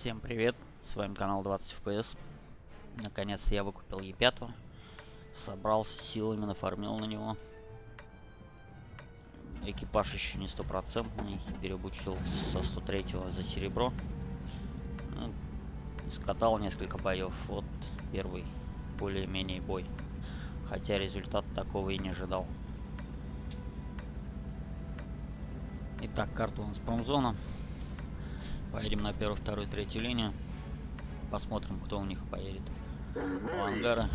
Всем привет, с вами канал 20 FPS. Наконец я выкупил Е5. Собрался силами, нафармил на него. Экипаж еще не стопроцентный, переобучил со 103 за серебро. Ну, скатал несколько боев. Вот первый более-менее бой. Хотя результат такого и не ожидал. Итак, карта у нас промзона. Поедем на первую, вторую, третью линию. Посмотрим, кто у них поедет. У ангара.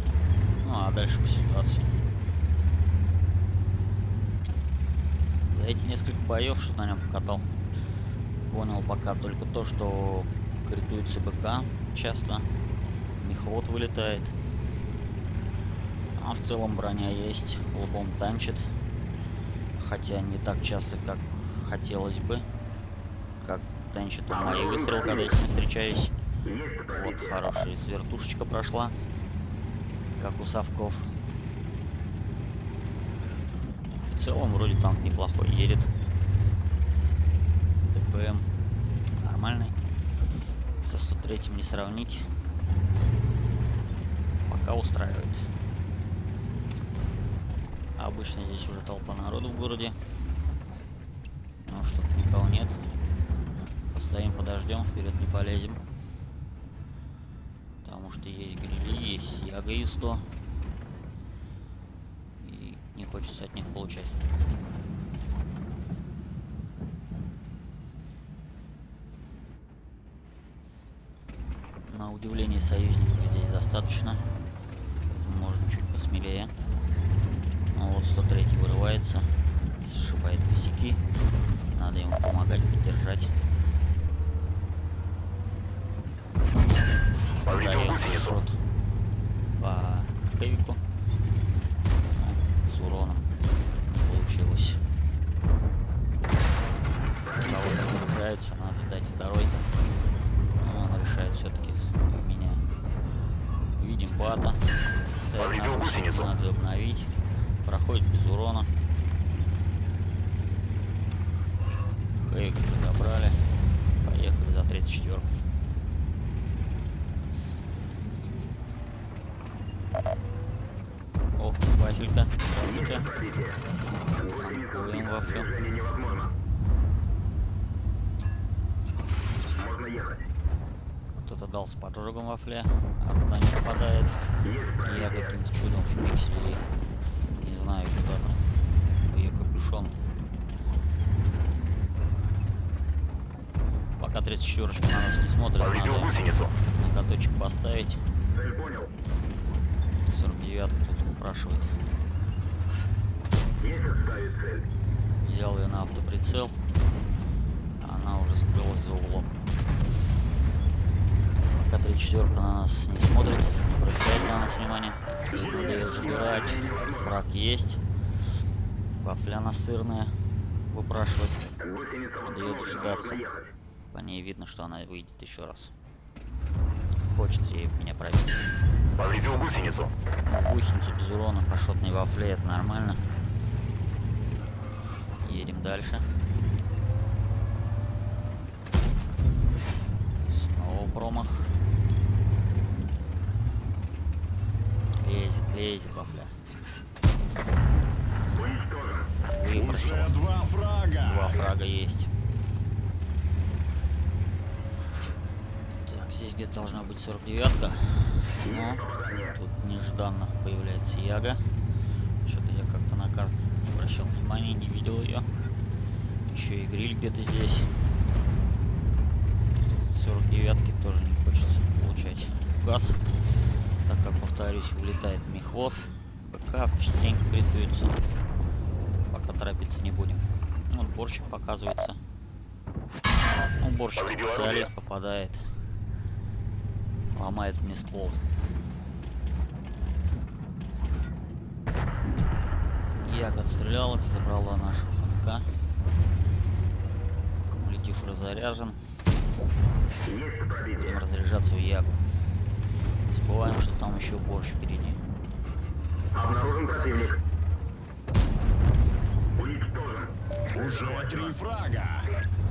Ну, а дальше по ситуации. За эти несколько боев, что на нем покатал, понял пока только то, что критуется БК часто. Мехвод вылетает. А в целом броня есть, лбом танчит. Хотя не так часто, как хотелось бы. Как танчит у моей выстрел, когда я с ним встречаюсь. Вот, хорошая вертушечка прошла. Как у совков. В целом, вроде танк неплохой едет. ТПМ нормальный. Со 103 не сравнить. Пока устраивает. Обычно здесь уже толпа народу в городе. Ну, что никого нет. Постоим, подождем, вперед не полезем. Потому что есть грили, есть яга и 100. И не хочется от них получать. На удивление союзников здесь достаточно. Можно чуть посмелее. Ну вот 103 вырывается, сшибает косяки. Надо ему помогать, поддержать. Повредил гусеницу. Шот по Кевику. С уроном получилось. Кого-то зарубляется, надо дать второй. Но он решает все-таки меня. Видим бата. Повредил гусеницу. Надо обновить. Проходит без урона. Кевик забрали. Поехали за 34 О, Здравствуйте. Танкуем. Можно ехать. Кто-то дал с поджогом вафле, арта не попадает. И я каким-то чудом в пикселе, не знаю, куда там, ее капюшон. Пока 34 на нас не смотрит, Повредил надо гусеницу. на каточек поставить. Цель понял. 49 тут упрашивает. Взял ее на автоприцел. Она уже скрылась за углом. Пока 34 на нас не смотрит, не обращает на нас внимания. Надо ее забирать. Враг есть. Вафля настырная. Выпрашивать. Надо дожидаться. По ней видно, что она выйдет еще раз. Хочется ей меня пробить. Повредил гусеницу. Гусеницу без урона по шотной вафле, это нормально. Едем дальше. Снова промах. Лезет, лезет. Выбросил. Уже два фрага. Два фрага есть. Так, здесь где-то должна быть 49-ка. Но попадание. тут нежданно появляется Яга. Что-то я как-то на карту не обращал внимания, не видел ее. Еще и гриль где-то здесь. 49-ки тоже не хочется получать газ. Так как, повторюсь, вылетает мехвод. БК частенько критуется. Пока торопиться не будем. Ну, Вот борщик показывается. Ну, борщик Повредил специалист попадает. Ломает мне ствол. Як отстрелял их, забрала нашего хомяка. Кумулятив разряжен. Есть Будем разряжаться в Ягу. Не забываем, что там еще борщ впереди. Обнаружен противник. Уничтожен. Уже три фрага.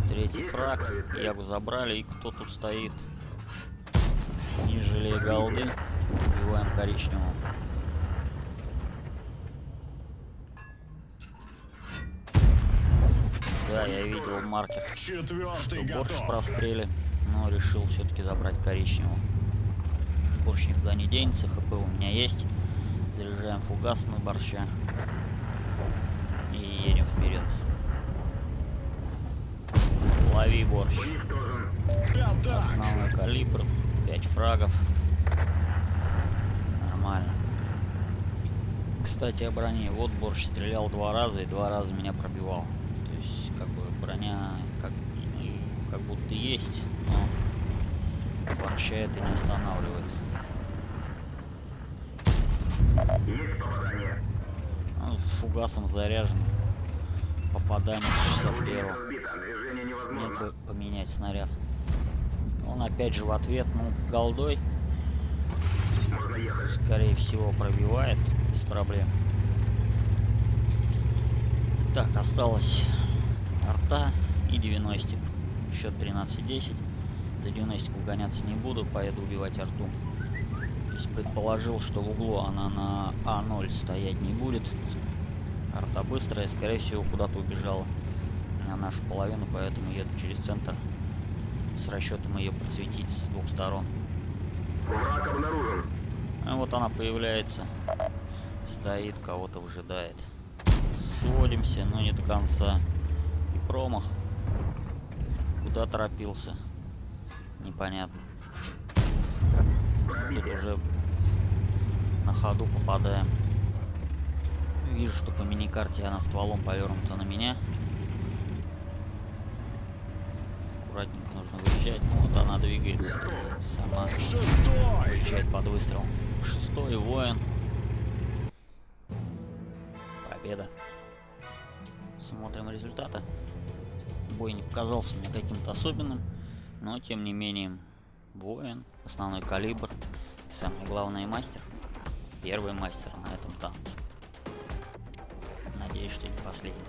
Третий фраг. Ягу забрали. И кто тут стоит? тяжелее голды. Убиваем коричневого. Да, я видел маркер. Четвертый Борщ готов. прострели, но решил все-таки забрать коричневого. Борщ никуда не денется, хп у меня есть. Заряжаем фугас на борща. И едем вперед. Лови борщ. Основной калибр, 5 фрагов. Нормально. Кстати, о броне. Вот борщ стрелял два раза и два раза меня пробивал. Как бы броня как, как будто есть, но борща это не останавливает. Есть попадание. С фугасом заряжен. Попадание с часа Орудие первого. разбито. Движение Нет невозможно. бы поменять снаряд. Он опять же в ответ, ну, голдой, Можно ехать. скорее всего, пробивает без проблем. Так, осталось арта и 90. Счет 13-10. За 90 угоняться не буду, поеду убивать арту. То есть предположил, что в углу она на А0 стоять не будет. Арта быстрая, скорее всего, куда-то убежала на нашу половину, поэтому еду через центр с расчетом ее подсветить с двух сторон. Враг обнаружен. А вот она появляется. Стоит, кого-то выжидает. Сводимся, но не до конца. Промах. Куда торопился? Непонятно. Тут уже на ходу попадаем. Вижу, что по миникарте она стволом повернута на меня. Аккуратненько нужно выезжать. Ну, вот она двигается. Сама. Встречает под выстрелом. Шестой воин. Победа. Смотрим результаты. Бой не показался мне каким-то особенным, но тем не менее воин, основной калибр и самое главное мастер. Первый мастер на этом танке. Надеюсь, что не последний.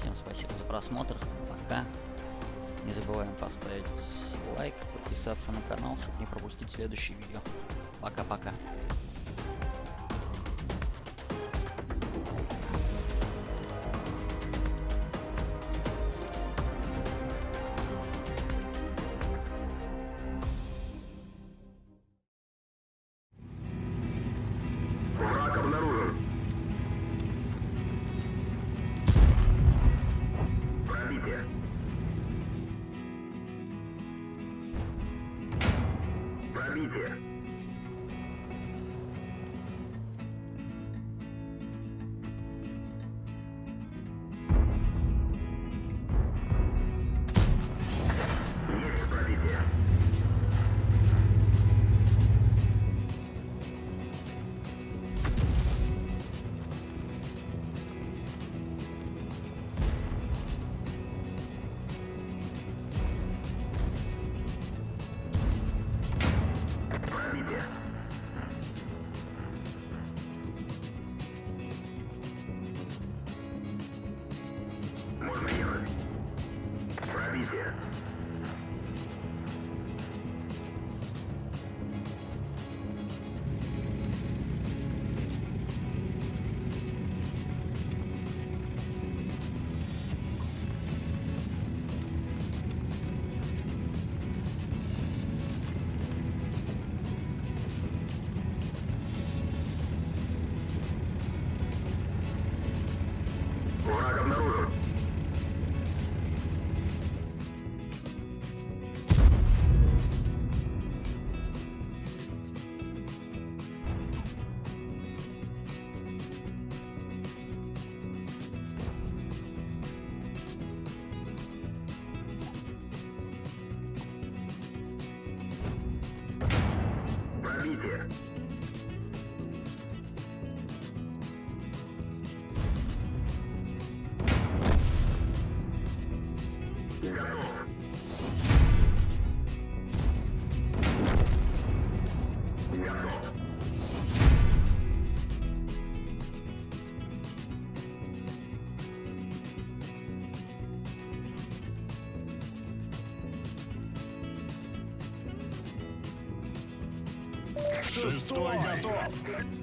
Всем спасибо за просмотр. Пока. Не забываем поставить лайк, подписаться на канал, чтобы не пропустить следующее видео. Пока-пока. Шестой готов.